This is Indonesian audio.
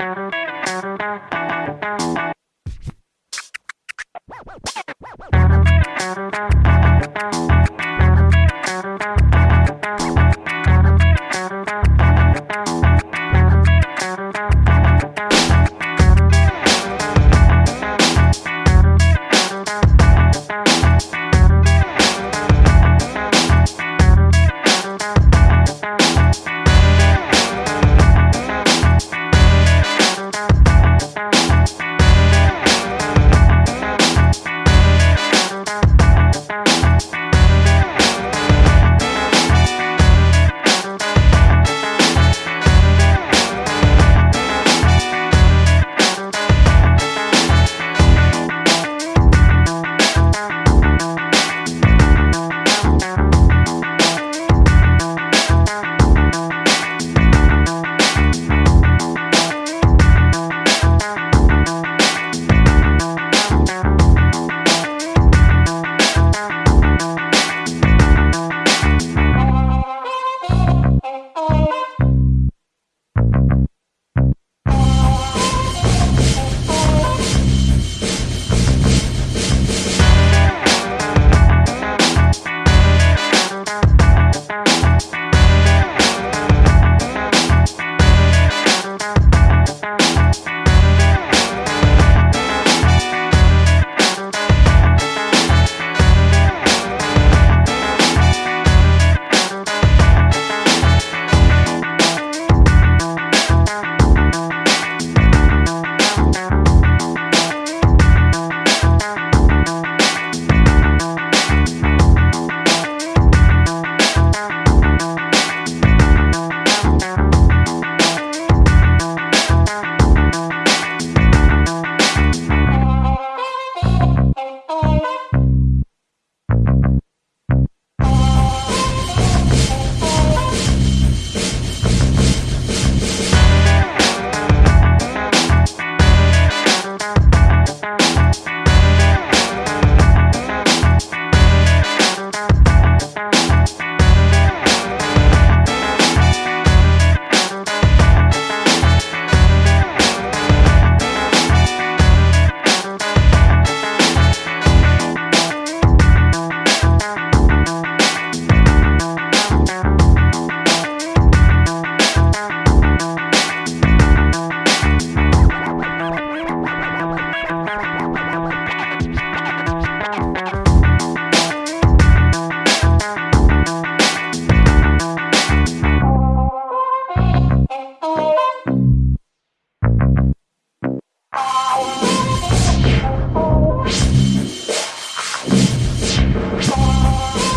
Thank Whoa.